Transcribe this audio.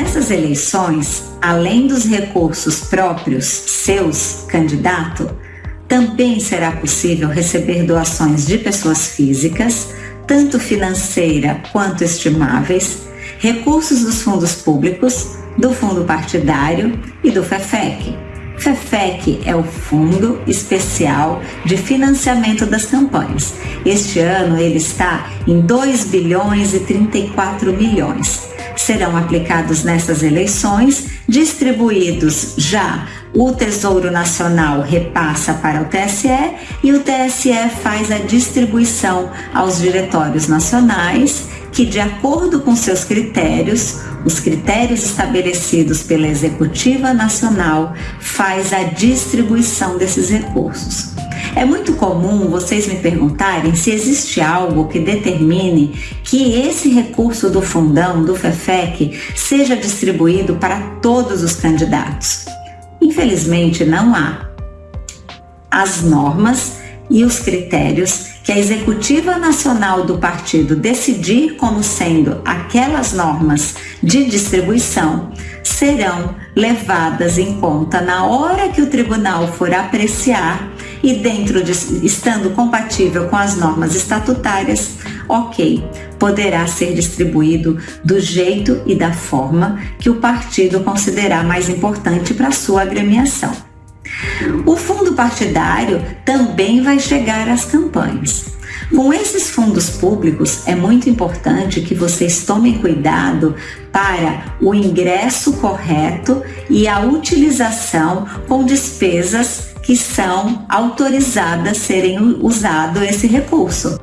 Nessas eleições, além dos recursos próprios seus, candidato, também será possível receber doações de pessoas físicas, tanto financeira quanto estimáveis, recursos dos fundos públicos, do fundo partidário e do FEFEC. FEFEC é o Fundo Especial de Financiamento das Campanhas. Este ano ele está em 2 bilhões e 34 milhões. Serão aplicados nessas eleições, distribuídos já o Tesouro Nacional repassa para o TSE e o TSE faz a distribuição aos diretórios nacionais que, de acordo com seus critérios, os critérios estabelecidos pela Executiva Nacional, faz a distribuição desses recursos. É muito comum vocês me perguntarem se existe algo que determine que esse recurso do fundão, do FEFEC, seja distribuído para todos os candidatos. Infelizmente, não há. As normas e os critérios que a executiva nacional do partido decidir como sendo aquelas normas de distribuição serão levadas em conta na hora que o tribunal for apreciar e dentro de estando compatível com as normas estatutárias, OK, poderá ser distribuído do jeito e da forma que o partido considerar mais importante para sua agremiação. O fundo partidário também vai chegar às campanhas. Com esses fundos públicos, é muito importante que vocês tomem cuidado para o ingresso correto e a utilização com despesas que são autorizadas serem usado esse recurso.